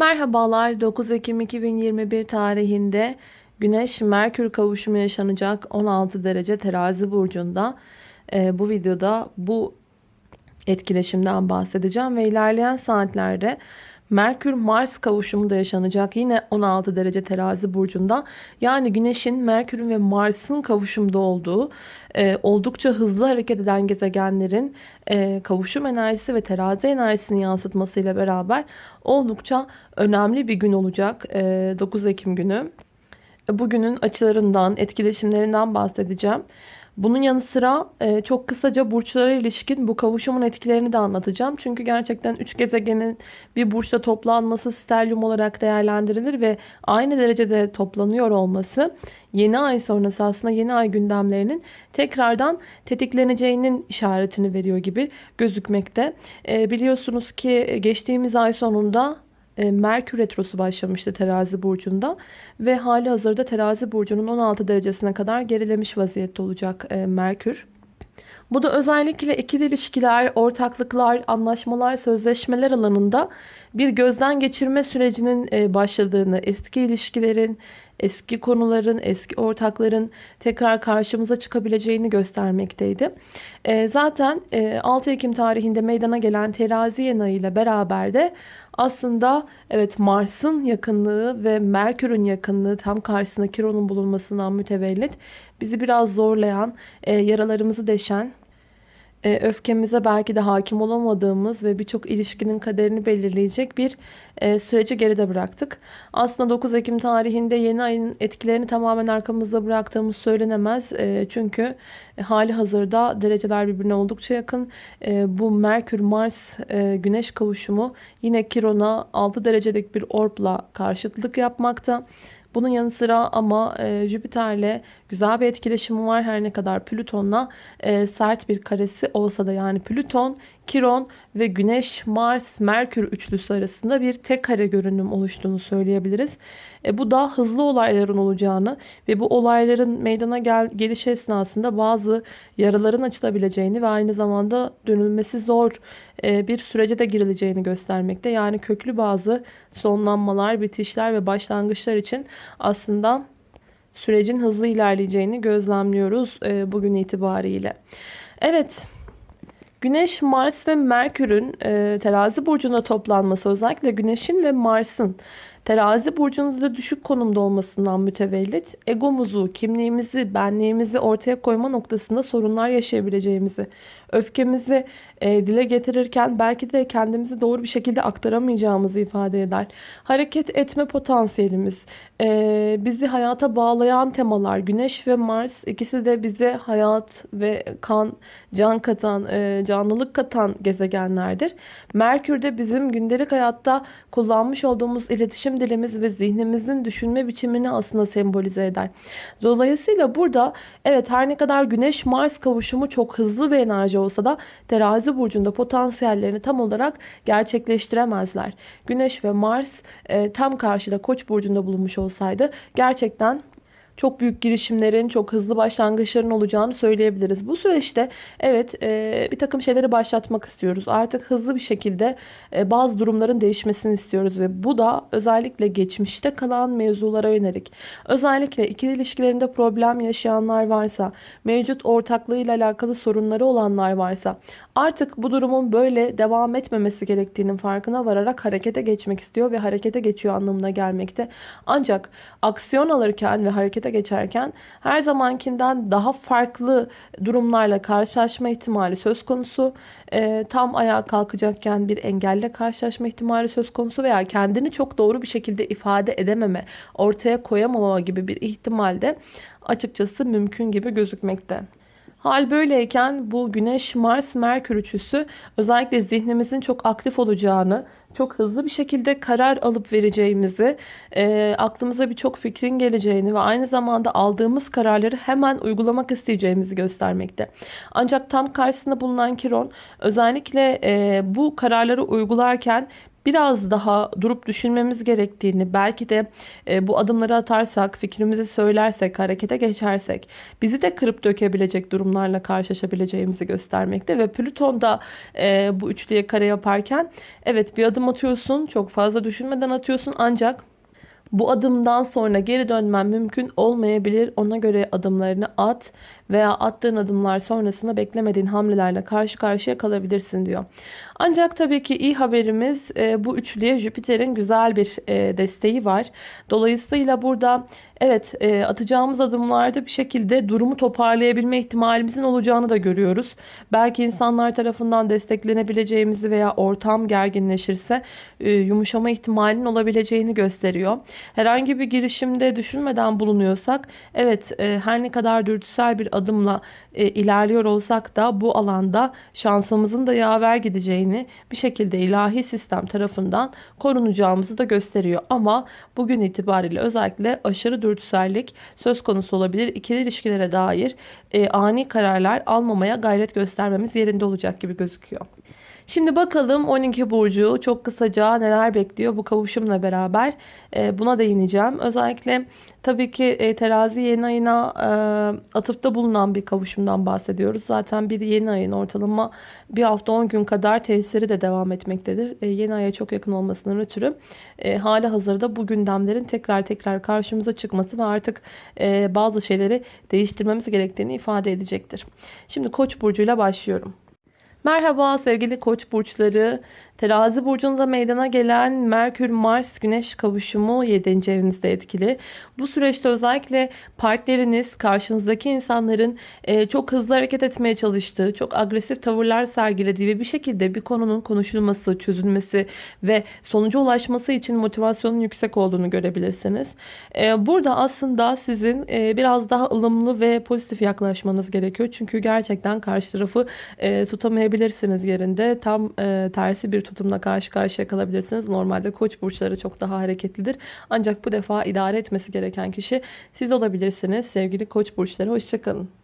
Merhabalar 9 Ekim 2021 tarihinde Güneş Merkür kavuşumu yaşanacak 16 derece terazi burcunda. Ee, bu videoda bu etkileşimden bahsedeceğim ve ilerleyen saatlerde Merkür Mars kavuşumu da yaşanacak yine 16 derece terazi burcunda. Yani Güneş'in, Merkür'ün ve Mars'ın kavuşumda olduğu e, oldukça hızlı hareket eden gezegenlerin e, kavuşum enerjisi ve terazi enerjisini yansıtmasıyla beraber oldukça önemli bir gün olacak e, 9 Ekim günü. Bugünün açılarından, etkileşimlerinden bahsedeceğim. Bunun yanı sıra e, çok kısaca burçlara ilişkin bu kavuşumun etkilerini de anlatacağım. Çünkü gerçekten 3 gezegenin bir burçta toplanması stelyum olarak değerlendirilir ve aynı derecede toplanıyor olması yeni ay sonrası aslında yeni ay gündemlerinin tekrardan tetikleneceğinin işaretini veriyor gibi gözükmekte. E, biliyorsunuz ki geçtiğimiz ay sonunda Merkür Retrosu başlamıştı terazi burcunda ve hali hazırda terazi burcunun 16 derecesine kadar gerilemiş vaziyette olacak e, Merkür. Bu da özellikle ikili ilişkiler, ortaklıklar, anlaşmalar, sözleşmeler alanında bir gözden geçirme sürecinin e, başladığını, eski ilişkilerin, eski konuların, eski ortakların tekrar karşımıza çıkabileceğini göstermekteydi. Zaten 6 Ekim tarihinde meydana gelen terazi yeni ile beraber de aslında evet Mars'ın yakınlığı ve Merkür'ün yakınlığı tam karşısında Kiron'un bulunmasından mütevellit bizi biraz zorlayan, e, yaralarımızı deşen e, öfkemize belki de hakim olamadığımız ve birçok ilişkinin kaderini belirleyecek bir e, süreci geride bıraktık. Aslında 9 Ekim tarihinde yeni ayın etkilerini tamamen arkamızda bıraktığımız söylenemez. E, çünkü hali hazırda dereceler birbirine oldukça yakın. Bu Merkür-Mars Güneş kavuşumu yine Kiron'a 6 derecelik bir orbla karşıtlık yapmakta. Bunun yanı sıra ama e, Jüpiter'le güzel bir etkileşimi var. Her ne kadar Plüton'la e, sert bir karesi olsa da yani Plüton, Kiron ve Güneş, Mars, Merkür üçlüsü arasında bir tek kare görünüm oluştuğunu söyleyebiliriz. E, bu da hızlı olayların olacağını ve bu olayların meydana gel gelişi esnasında bazı yaraların açılabileceğini ve aynı zamanda dönülmesi zor e, bir sürece de girileceğini göstermekte. Yani köklü bazı sonlanmalar, bitişler ve başlangıçlar için aslında sürecin hızlı ilerleyeceğini gözlemliyoruz e, bugün itibariyle. Evet. Güneş, Mars ve Merkür'ün e, terazi burcunda toplanması özellikle Güneş'in ve Mars'ın Terazi burcunda da düşük konumda olmasından mütevellit egomuzu, kimliğimizi, benliğimizi ortaya koyma noktasında sorunlar yaşayabileceğimizi, öfkemizi e, dile getirirken belki de kendimizi doğru bir şekilde aktaramayacağımızı ifade eder. Hareket etme potansiyelimiz, e, bizi hayata bağlayan temalar, Güneş ve Mars ikisi de bize hayat ve kan, can katan, e, canlılık katan gezegenlerdir. Merkür de bizim gündelik hayatta kullanmış olduğumuz iletişim dilimiz ve zihnimizin düşünme biçimini aslında sembolize eder. Dolayısıyla burada evet her ne kadar Güneş-Mars kavuşumu çok hızlı bir enerji olsa da terazi burcunda potansiyellerini tam olarak gerçekleştiremezler. Güneş ve Mars e, tam karşıda Koç burcunda bulunmuş olsaydı gerçekten çok büyük girişimlerin, çok hızlı başlangıçların olacağını söyleyebiliriz. Bu süreçte evet e, bir takım şeyleri başlatmak istiyoruz. Artık hızlı bir şekilde e, bazı durumların değişmesini istiyoruz ve bu da özellikle geçmişte kalan mevzulara yönelik. Özellikle ikili ilişkilerinde problem yaşayanlar varsa, mevcut ortaklığıyla alakalı sorunları olanlar varsa artık bu durumun böyle devam etmemesi gerektiğinin farkına vararak harekete geçmek istiyor ve harekete geçiyor anlamına gelmekte. Ancak aksiyon alırken ve harekete geçerken her zamankinden daha farklı durumlarla karşılaşma ihtimali söz konusu. E, tam ayağa kalkacakken bir engelle karşılaşma ihtimali söz konusu veya kendini çok doğru bir şekilde ifade edememe, ortaya koyamama gibi bir ihtimalde açıkçası mümkün gibi gözükmekte. Hal böyleyken bu Güneş, Mars, Merkür üçlüsü özellikle zihnimizin çok aktif olacağını, çok hızlı bir şekilde karar alıp vereceğimizi, e, aklımıza birçok fikrin geleceğini ve aynı zamanda aldığımız kararları hemen uygulamak isteyeceğimizi göstermekte. Ancak tam karşısında bulunan Kiron özellikle e, bu kararları uygularken biraz daha durup düşünmemiz gerektiğini, belki de e, bu adımları atarsak, fikrimizi söylersek, harekete geçersek bizi de kırıp dökebilecek durumlarla karşılaşabileceğimizi göstermekte ve Plüton da e, bu üçlüye kare yaparken evet bir adım atıyorsun, çok fazla düşünmeden atıyorsun ancak bu adımdan sonra geri dönmen mümkün olmayabilir. Ona göre adımlarını at veya attığın adımlar sonrasında beklemediğin hamlelerle karşı karşıya kalabilirsin diyor. Ancak tabii ki iyi haberimiz e, bu üçlüye Jüpiter'in güzel bir e, desteği var. Dolayısıyla burada evet e, atacağımız adımlarda bir şekilde durumu toparlayabilme ihtimalimizin olacağını da görüyoruz. Belki insanlar tarafından desteklenebileceğimizi veya ortam gerginleşirse yumuşama ihtimalinin olabileceğini gösteriyor. Herhangi bir girişimde düşünmeden bulunuyorsak evet her ne kadar dürtüsel bir adımla e, ilerliyor olsak da bu alanda şansımızın da yaver gideceğini bir şekilde ilahi sistem tarafından korunacağımızı da gösteriyor. Ama bugün itibariyle özellikle aşırı dürtüsellik söz konusu olabilir. İkili ilişkilere dair e, ani kararlar almamaya gayret göstermemiz yerinde olacak gibi gözüküyor. Şimdi bakalım 12 burcu çok kısaca neler bekliyor bu kavuşumla beraber e, buna değineceğim. Özellikle tabii ki e, terazi yeni ayına e, atıfta bulunan bir kavuşumdan bahsediyoruz. Zaten bir yeni ayın ortalama bir hafta 10 gün kadar tesiri de devam etmektedir. Yeni aya çok yakın olmasından ötürü hali hazırda bu gündemlerin tekrar tekrar karşımıza çıkması ve artık bazı şeyleri değiştirmemiz gerektiğini ifade edecektir. Şimdi Koç burcuyla başlıyorum. Merhaba sevgili koç burçları. Terazi burcunda meydana gelen Merkür Mars Güneş kavuşumu 7. evinizde etkili. Bu süreçte özellikle partneriniz karşınızdaki insanların e, çok hızlı hareket etmeye çalıştığı, çok agresif tavırlar sergilediği ve bir şekilde bir konunun konuşulması, çözülmesi ve sonuca ulaşması için motivasyonun yüksek olduğunu görebilirsiniz. E, burada aslında sizin e, biraz daha ılımlı ve pozitif yaklaşmanız gerekiyor. Çünkü gerçekten karşı tarafı tutamayabilirsiniz yerinde. Tam tersi bir tutumla karşı karşıya kalabilirsiniz. Normalde koç burçları çok daha hareketlidir. Ancak bu defa idare etmesi gereken kişi siz olabilirsiniz. Sevgili koç burçları hoşçakalın.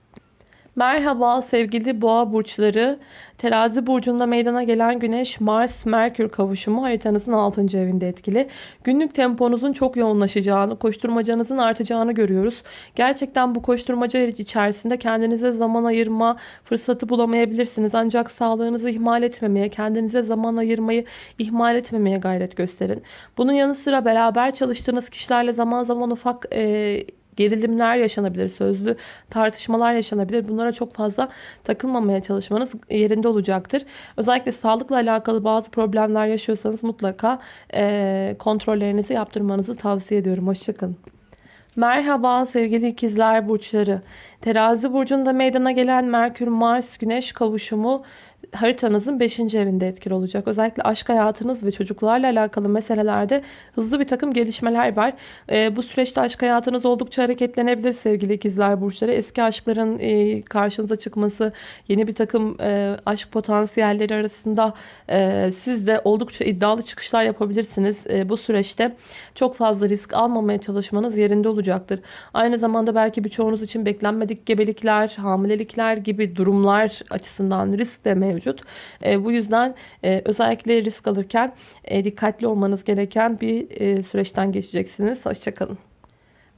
Merhaba sevgili boğa burçları. Terazi burcunda meydana gelen Güneş Mars Merkür kavuşumu haritanızın 6. evinde etkili. Günlük temponuzun çok yoğunlaşacağını, koşturmacanızın artacağını görüyoruz. Gerçekten bu koşturmaca içerisinde kendinize zaman ayırma fırsatı bulamayabilirsiniz. Ancak sağlığınızı ihmal etmemeye, kendinize zaman ayırmayı ihmal etmemeye gayret gösterin. Bunun yanı sıra beraber çalıştığınız kişilerle zaman zaman ufak e, gerilimler yaşanabilir, sözlü tartışmalar yaşanabilir. Bunlara çok fazla takılmamaya çalışmanız yerinde olacaktır. Özellikle sağlıkla alakalı bazı problemler yaşıyorsanız mutlaka e, kontrollerinizi yaptırmanızı tavsiye ediyorum. Hoşçakalın. Merhaba sevgili ikizler burçları. Terazi burcunda meydana gelen Merkür Mars Güneş kavuşumu haritanızın 5. evinde etkili olacak. Özellikle aşk hayatınız ve çocuklarla alakalı meselelerde hızlı bir takım gelişmeler var. E, bu süreçte aşk hayatınız oldukça hareketlenebilir sevgili ikizler burçları. Eski aşkların e, karşınıza çıkması, yeni bir takım e, aşk potansiyelleri arasında e, siz de oldukça iddialı çıkışlar yapabilirsiniz. E, bu süreçte çok fazla risk almamaya çalışmanız yerinde olacaktır. Aynı zamanda belki birçoğunuz için beklenmedik gebelikler, hamilelikler gibi durumlar açısından risk de mevcut mevcut. E, bu yüzden e, özellikle risk alırken e, dikkatli olmanız gereken bir e, süreçten geçeceksiniz. Hoşçakalın.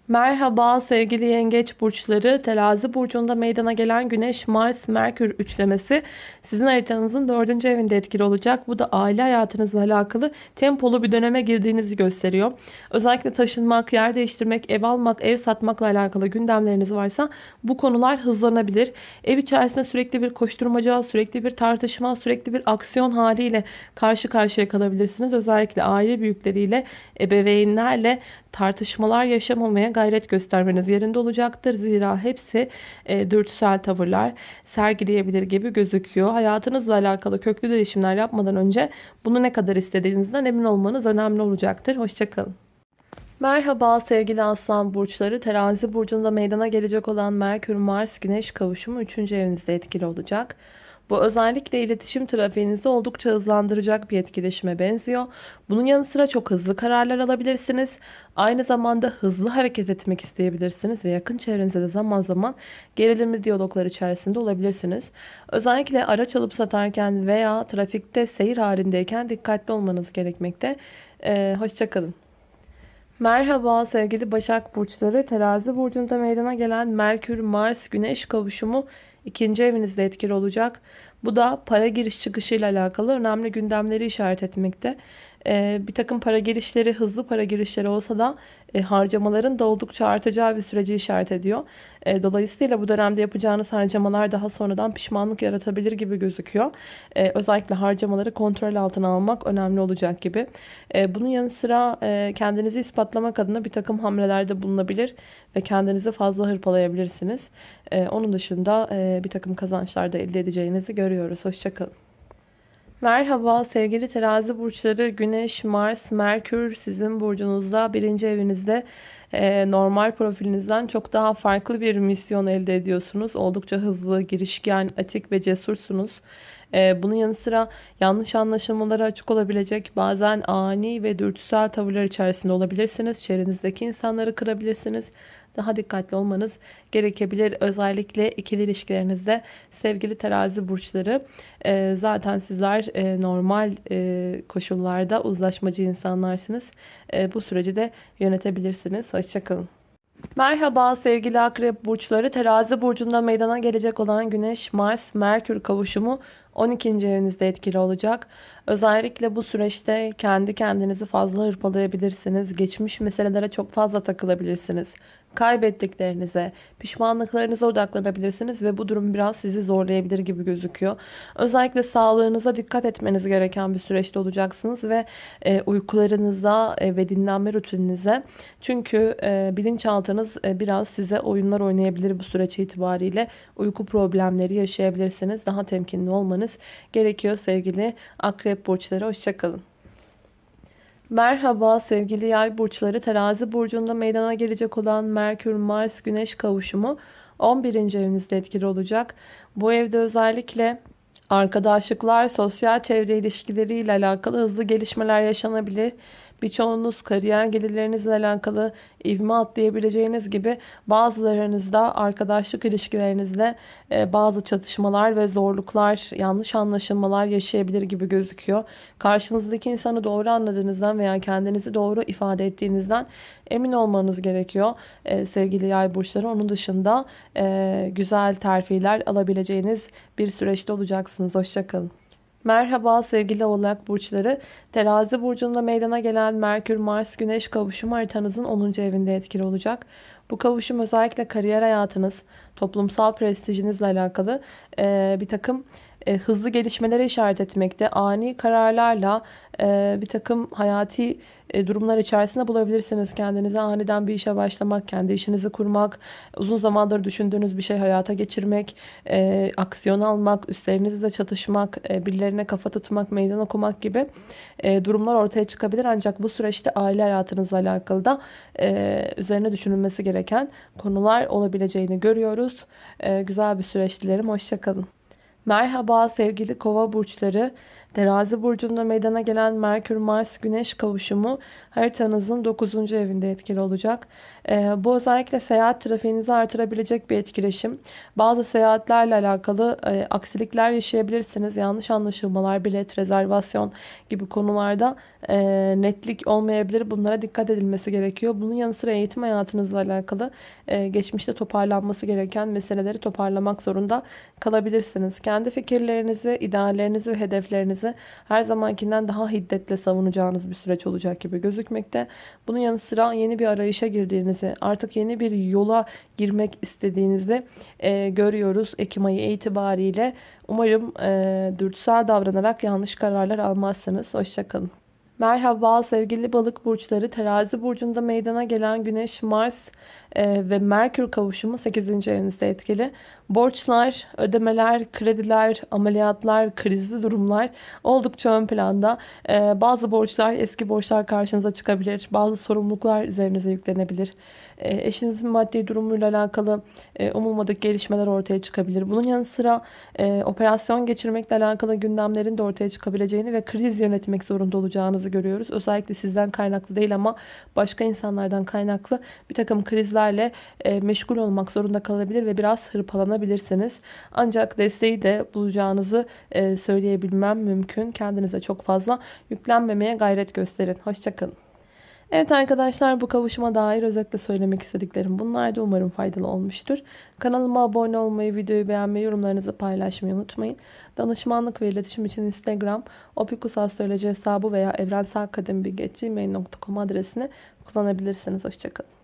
Merhaba sevgili yengeç burçları. Terazi burcunda meydana gelen Güneş, Mars, Merkür üçlemesi sizin haritanızın dördüncü evinde etkili olacak. Bu da aile hayatınızla alakalı tempolu bir döneme girdiğinizi gösteriyor. Özellikle taşınmak, yer değiştirmek, ev almak, ev satmakla alakalı gündemleriniz varsa bu konular hızlanabilir. Ev içerisinde sürekli bir koşturmaca, sürekli bir tartışma, sürekli bir aksiyon haliyle karşı karşıya kalabilirsiniz. Özellikle aile büyükleriyle, ebeveynlerle tartışmalar yaşamamaya gayret göstermeniz yerinde olacaktır. Zira hepsi e, dürtüsel tavırlar sergileyebilir gibi gözüküyor. Hayatınızla alakalı köklü değişimler yapmadan önce bunu ne kadar istediğinizden emin olmanız önemli olacaktır. Hoşçakalın. Merhaba sevgili aslan burçları. Terazi burcunda meydana gelecek olan Merkür Mars Güneş kavuşumu 3. evinizde etkili olacak. Bu özellikle iletişim trafiğinizi oldukça hızlandıracak bir etkileşime benziyor. Bunun yanı sıra çok hızlı kararlar alabilirsiniz. Aynı zamanda hızlı hareket etmek isteyebilirsiniz ve yakın çevrenizde de zaman zaman gerilimli diyaloglar içerisinde olabilirsiniz. Özellikle araç alıp satarken veya trafikte seyir halindeyken dikkatli olmanız gerekmekte. Ee, Hoşçakalın. Merhaba sevgili Başak Burçları. Terazi Burcu'nda meydana gelen Merkür, Mars, Güneş kavuşumu ikinci evinizde etkili olacak. Bu da para giriş çıkışı ile alakalı önemli gündemleri işaret etmekte. Ee, bir takım para girişleri, hızlı para girişleri olsa da e, harcamaların da oldukça artacağı bir süreci işaret ediyor. E, dolayısıyla bu dönemde yapacağınız harcamalar daha sonradan pişmanlık yaratabilir gibi gözüküyor. E, özellikle harcamaları kontrol altına almak önemli olacak gibi. Bunun yanı sıra kendinizi ispatlamak adına bir takım hamlelerde bulunabilir ve kendinizi fazla hırpalayabilirsiniz. Onun dışında bir takım kazançlar da elde edeceğinizi görüyoruz. Hoşçakalın. Merhaba sevgili terazi burçları Güneş, Mars, Merkür sizin burcunuzda birinci evinizde e, normal profilinizden çok daha farklı bir misyon elde ediyorsunuz. Oldukça hızlı, girişken, atik ve cesursunuz. E, bunun yanı sıra yanlış anlaşılmalara açık olabilecek bazen ani ve dürtüsel tavırlar içerisinde olabilirsiniz. Çevrenizdeki insanları kırabilirsiniz daha dikkatli olmanız gerekebilir. Özellikle ikili ilişkilerinizde sevgili terazi burçları e, zaten sizler e, normal e, koşullarda uzlaşmacı insanlarsınız. Bu süreci de yönetebilirsiniz. Hoşçakalın. Merhaba sevgili akrep burçları. Terazi burcunda meydana gelecek olan Güneş, Mars, Merkür kavuşumu 12. evinizde etkili olacak. Özellikle bu süreçte kendi kendinizi fazla hırpalayabilirsiniz. Geçmiş meselelere çok fazla takılabilirsiniz kaybettiklerinize, pişmanlıklarınıza odaklanabilirsiniz ve bu durum biraz sizi zorlayabilir gibi gözüküyor. Özellikle sağlığınıza dikkat etmeniz gereken bir süreçte olacaksınız ve e, uykularınıza e, ve dinlenme rutininize. Çünkü e, bilinçaltınız e, biraz size oyunlar oynayabilir bu süreç itibariyle. Uyku problemleri yaşayabilirsiniz. Daha temkinli olmanız gerekiyor sevgili akrep burçları. Hoşçakalın. Merhaba sevgili yay burçları. Terazi burcunda meydana gelecek olan Merkür, Mars, Güneş kavuşumu 11. evinizde etkili olacak. Bu evde özellikle arkadaşlıklar, sosyal çevre ilişkileriyle alakalı hızlı gelişmeler yaşanabilir. Birçoğunuz kariyer gelirlerinizle alakalı ivme atlayabileceğiniz gibi bazılarınızda arkadaşlık ilişkilerinizde e, bazı çatışmalar ve zorluklar, yanlış anlaşılmalar yaşayabilir gibi gözüküyor. Karşınızdaki insanı doğru anladığınızdan veya kendinizi doğru ifade ettiğinizden emin olmanız gerekiyor e, sevgili yay burçları. Onun dışında e, güzel terfiler alabileceğiniz bir süreçte olacaksınız. Hoşçakalın. Merhaba sevgili oğlak burçları. Terazi burcunda meydana gelen Merkür, Mars, Güneş kavuşumu haritanızın 10. evinde etkili olacak. Bu kavuşum özellikle kariyer hayatınız, toplumsal prestijinizle alakalı e, bir takım e, hızlı gelişmelere işaret etmekte. Ani kararlarla e, bir takım hayati e, durumlar içerisinde bulabilirsiniz. Kendinize aniden bir işe başlamak, kendi işinizi kurmak, uzun zamandır düşündüğünüz bir şey hayata geçirmek, e, aksiyon almak, üstlerinizle çatışmak, e, birilerine kafa tutmak, meydan okumak gibi e, durumlar ortaya çıkabilir. Ancak bu süreçte aile hayatınızla alakalı da e, üzerine düşünülmesi gereken konular olabileceğini görüyoruz. E, güzel bir süreç dilerim. Hoşçakalın. Merhaba sevgili kova burçları. Terazi burcunda meydana gelen Merkür Mars Güneş kavuşumu haritanızın 9. evinde etkili olacak. Ee, bu özellikle seyahat trafiğinizi artırabilecek bir etkileşim. Bazı seyahatlerle alakalı e, aksilikler yaşayabilirsiniz. Yanlış anlaşılmalar, bilet, rezervasyon gibi konularda e, netlik olmayabilir. Bunlara dikkat edilmesi gerekiyor. Bunun yanı sıra eğitim hayatınızla alakalı e, geçmişte toparlanması gereken meseleleri toparlamak zorunda kalabilirsiniz. Kendi fikirlerinizi, ideallerinizi ve hedeflerinizi her zamankinden daha hiddetle savunacağınız bir süreç olacak gibi gözükmekte. Bunun yanı sıra yeni bir arayışa girdiğinizi, artık yeni bir yola girmek istediğinizi e, görüyoruz Ekim ayı itibariyle. Umarım e, dürtüsel davranarak yanlış kararlar almazsınız. Hoşçakalın. Merhaba sevgili balık burçları. Terazi burcunda meydana gelen Güneş, Mars e, ve Merkür kavuşumu 8. evinizde etkili. Borçlar, ödemeler, krediler, ameliyatlar, krizli durumlar oldukça ön planda. E, bazı borçlar, eski borçlar karşınıza çıkabilir. Bazı sorumluluklar üzerinize yüklenebilir. E, eşinizin maddi durumuyla alakalı e, umulmadık gelişmeler ortaya çıkabilir. Bunun yanı sıra e, operasyon geçirmekle alakalı gündemlerin de ortaya çıkabileceğini ve kriz yönetmek zorunda olacağınızı görüyoruz. Özellikle sizden kaynaklı değil ama başka insanlardan kaynaklı bir takım krizlerle e, meşgul olmak zorunda kalabilir ve biraz hırpalanabilirsiniz. Ancak desteği de bulacağınızı söyleyebilmem mümkün. Kendinize çok fazla yüklenmemeye gayret gösterin. Hoşçakalın. Evet arkadaşlar bu kavuşuma dair özetle söylemek istediklerim bunlar da umarım faydalı olmuştur. Kanalıma abone olmayı, videoyu beğenmeyi, yorumlarınızı paylaşmayı unutmayın. Danışmanlık ve iletişim için Instagram, opikusastroloji hesabı veya evrenselkadembilgi.gmail.com adresini kullanabilirsiniz. Hoşçakalın.